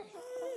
Hey!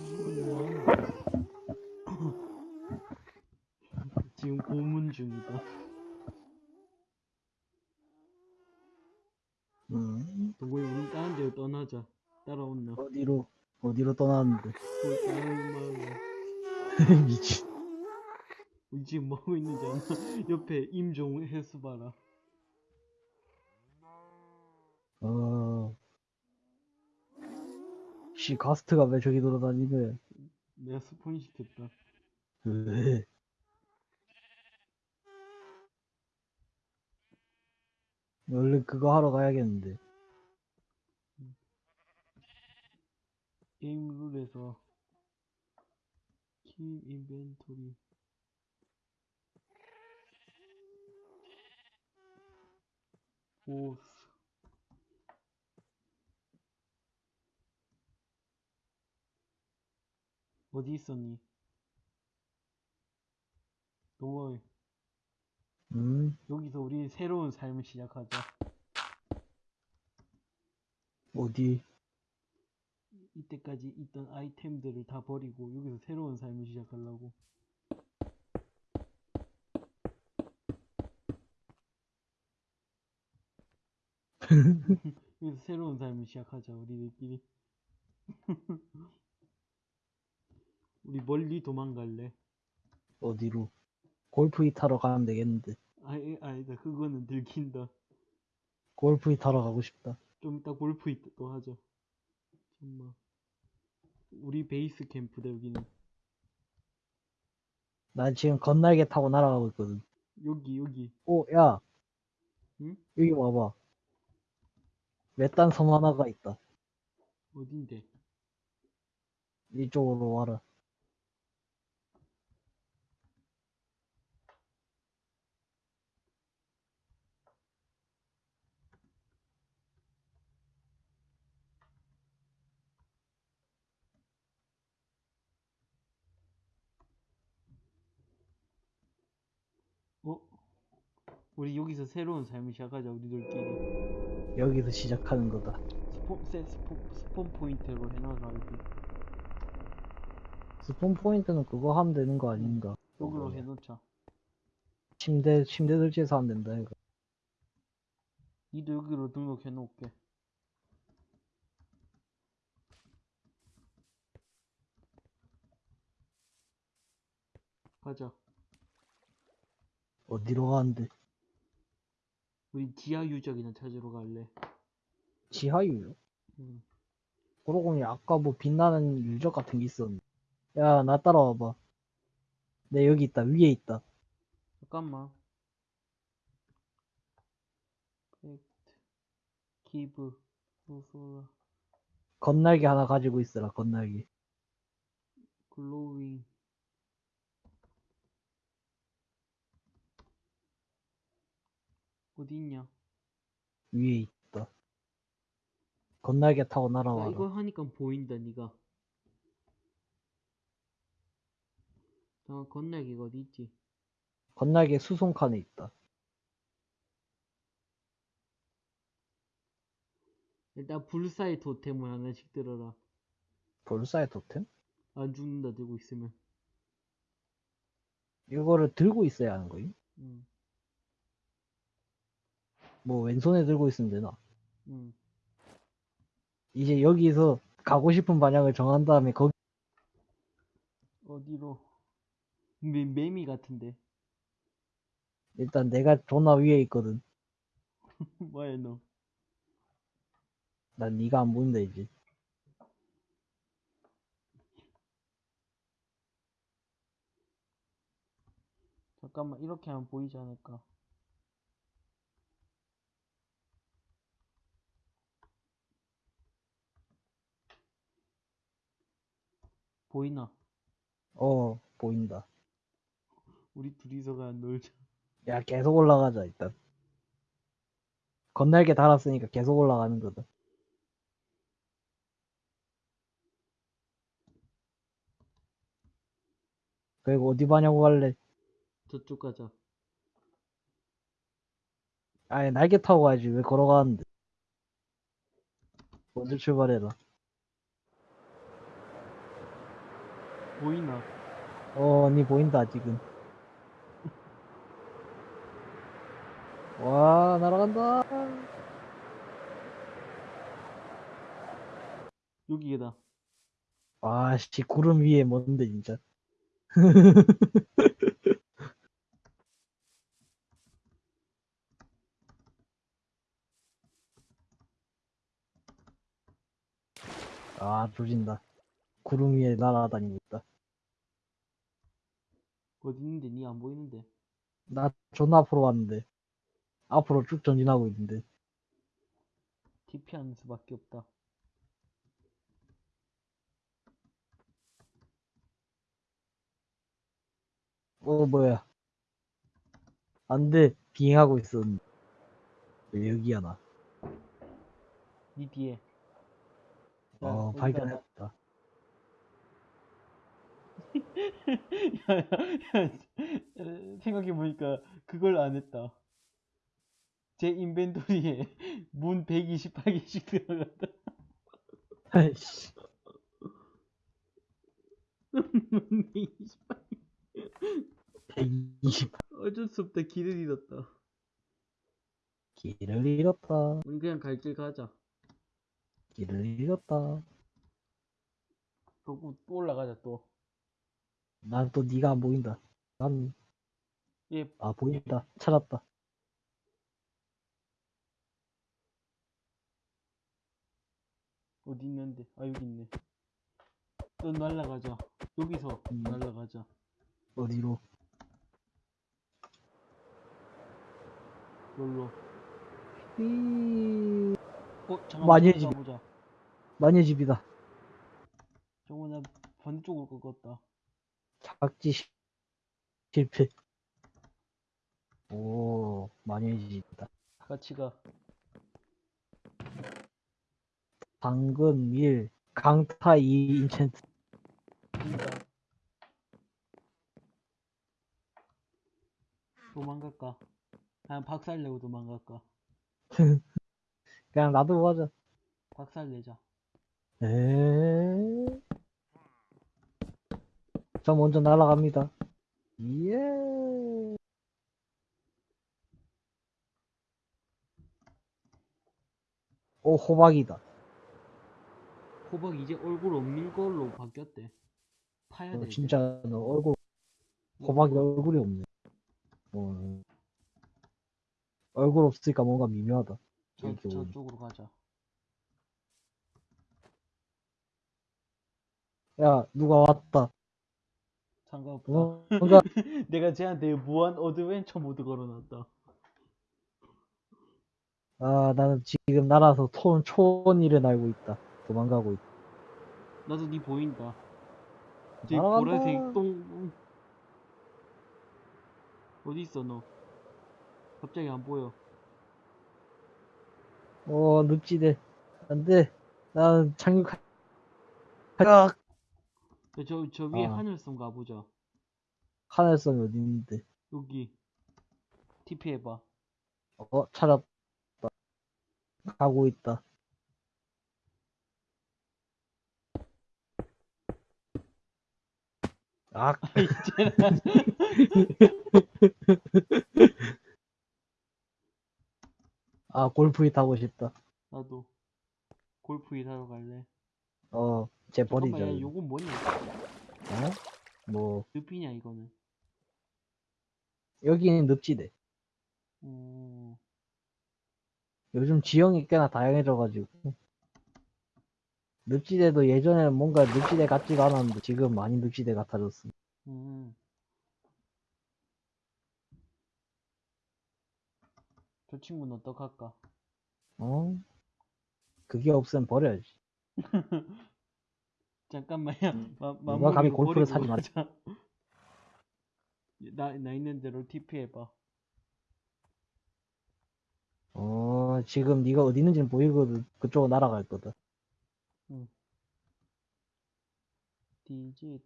지금 고문 중이다. 음, 동구이 우리 다른 데로 떠나자. 따라온나? 어디로, 어디로 떠났는데. 거기 다른 마을로. 미친. 우리 지금 뭐 하고 있는지 아나? 옆에 임종 해수 봐라. 씨, 가스트가 왜 저기 돌아다니네. 내가 스폰 시켰다. 왜? 얼른 그거 하러 가야겠는데. 게임 룰에서 킴 인벤토리 보 어디 있었니? 동호이 음, 여기서 우리 새로운 삶을 시작하자. 어디? 이때까지 있던 아이템들을 다 버리고 여기서 새로운 삶을 시작하려고. 여기서 새로운 삶을 시작하자 우리들끼리 우리 멀리 도망갈래 어디로? 골프이 타러 가면 되겠는데. 아니 아니다 그거는 들킨다 골프이 타러 가고 싶다. 좀 이따 골프 있- 또 하자 정말 우리 베이스 캠프다 여기는 난 지금 건날개 타고 날아가고 있거든. 여기 여기 오, 야. 응? 여기 와봐. 외딴 섬 하나가 있다. 어딘데 이쪽으로 와라. 어? 우리 여기서 새로운 삶을 시작하자 우리들끼리 여기서 시작하는 거다. spawn 세 spawn, spawn point로 이렇게 spawn point는 그거 하면 되는 거 아닌가? 여기로 해놓자 침대, 침대 설치해서 하면 된다, 이거. 니도 여기로 등록해 놓을게. 가자. 어디로 가는데? 우리 지하 유적이나 찾으러 갈래. 지하유요? 응. 그러고 보니 아까 뭐 빛나는 유적 같은 게 있었는데. 야, 나 따라와봐. 내 여기 있다, 위에 있다. 잠깐만. 팩트, 기브, 소소라, 건날개 하나 가지고 있어라, 건날개. 글로윙. 어디 있냐? 위에 있다. 건날개 타고 나 날아와라. 이거 하니까 보인다, 니가. 나 건날개가 어디 있지? 건날개 수송칸에 있다. 일단 불사의 토템을 하나씩 들어라. 볼사의 토템? 안 죽는다 들고 있으면. 이거를 들고 있어야 하는 거임? 응, 뭐 왼손에 들고 있으면 되나? 응. 이제 여기서 가고 싶은 방향을 정한 다음에 거기 어디로? 매, 매미 같은데. 일단 내가 존나 위에 있거든. 뭐야 너? 난 네가 안 보인다 이제. 잠깐만 이렇게 하면 보이지 않을까? 보이나? 어 보인다. 우리 둘이서가 놀자. 야 계속 올라가자 일단. 건날개 달았으니까 계속 올라가는 거다. 그리고 어디 반향으로 갈래? 저쪽 가자. 아예 날개 타고 가야지 왜 걸어가는데? 먼저 출발해라. 보이나? 어, 언니 보인다, 지금. 와, 날아간다. 여기다. 와, 씨, 구름 위에 뭔데, 진짜. 아, 조진다. 구름 위에 날아다니고 있다. 어디 있는데 니 안 보이는데? 나 존나 앞으로 왔는데. 앞으로 쭉 전진하고 있는데. TP 하는 수밖에 없다. 어, 뭐야. 안 돼. 비행하고 있었는데. 왜 여기야, 나. 니 뒤에. 야, 어, 발견했다. 야, 야, 야, 생각해보니까 그걸 안 했다. 제 인벤토리에 문 128개씩 들어갔다. 아이씨. 문 128. 120. 어쩔 수 없다. 길을 잃었다. 길을 잃었다. 우리 그냥 갈 길 가자. 길을 잃었다. 또, 또 올라가자 또. 난 또 네가 안 보인다. 난, 얘 아, 보인다. 찾았다. 어디 있는데? 아 여기 있네. 또 날라가자. 여기서 음. 날라가자. 어디로? 여기로. 이... 어 잠깐만. 보자, 해지- 보자. 마녀 집이다. 저거 나 반대쪽으로 꺾었다. 착지 시- 실패. 오, 마녀 집이다. 같이 가. 당근 1, 강타 2 인챈트. 그니까. 도망갈까? 그냥 박살 내고 도망갈까? 그냥 놔두고 가자. 박살 내자. 에. 저 먼저 날아갑니다. 예. 오 호박이다. 호박 이제 얼굴 없는 걸로 바뀌었대. 파야 어, 진짜 너 얼굴 호박이 얼굴이 없네. 어. 얼굴 없으니까 뭔가 미묘하다. 저, 저쪽으로 가자. 야 누가 왔다. 상관없다. 어, 뭔가, 내가 쟤한테 무한 어드벤처 모드 걸어놨다. 아, 나는 지금 날아서 초, 초원 일을 날고 있다. 도망가고 있다. 나도 니 보인다. 날아간다. 보라색 똥. 음. 어디 있어 너? 갑자기 안 보여. 어, 늪지대. 안 돼. 나는 착륙, 아, 저, 저 위에 아. 하늘섬 가보자. 하늘성이 어디 있는데. 여기. TP 해봐. 어, 찾았다. 가고 있다. 아, 이제는. 아, 골프이 타고 싶다. 나도. 골프 일하러 갈래. 어, 쟤 버리자. 잠깐만, 야. 요건 뭐냐? 어? 뭐, 늪이냐, 이거는? 여기는 늪지대. 어, 요즘 지형이 꽤나 다양해져가지고. 늪지대도 예전에는 뭔가 늪지대 같지가 않았는데 지금 많이 늪지대 같아졌어. 음. 저 친구는 어떡할까? 어? 그게 없으면 버려야지. 잠깐만요. 마, 누가 음. 감히 골프를 사지 마. 가자. 나, 나 있는 대로 TP 해봐. 어, 지금 네가 어디 있는지는 보이거든. 그쪽으로 날아갈 거다. 디짓,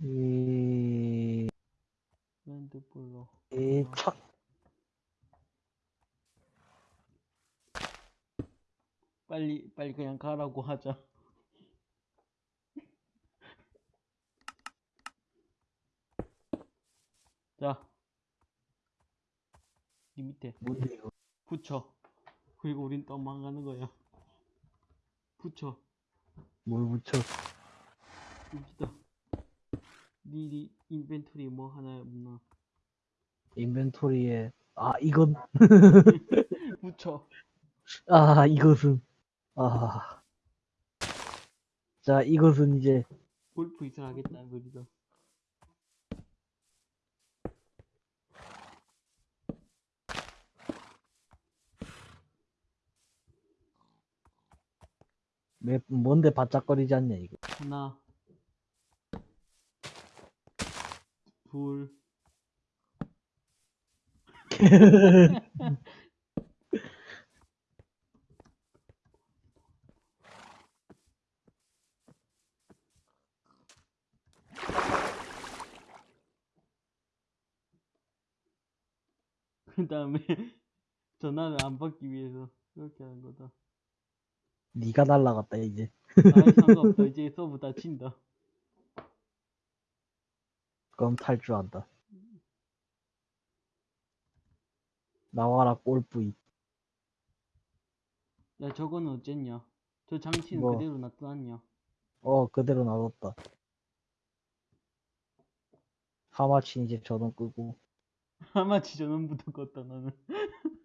이, 랜드블러. 이, 착. 빨리, 빨리 그냥 가라고 하자. 자. 이 밑에. 뭔데 이거? 붙여. 그리고 우린 떠망가는 거야. 붙여. 뭘 붙여? 여기다. 니, 니 인벤토리 뭐 하나 없나? 인벤토리에, 아, 이건, 붙여. 아, 이것은, 아. 자, 이것은 이제, 골프 이상 하겠다는 소리다. 몇, 뭔데 바짝거리지 않냐, 이거. 하나. 둘. 그 다음에 전화를 안 받기 위해서 그렇게 하는 거다. 니가 날라갔다, 이제. 아 상관없다. 이제 서버 닫힌다. 그럼 탈주한다. 나와라, 골프이. 야 저거는 어쨌냐? 저 장치는 뭐? 그대로 놔둬놨냐? 어, 그대로 놔뒀다. 하마치 이제 전원 끄고. 하마치 전원부터 껐다 나는.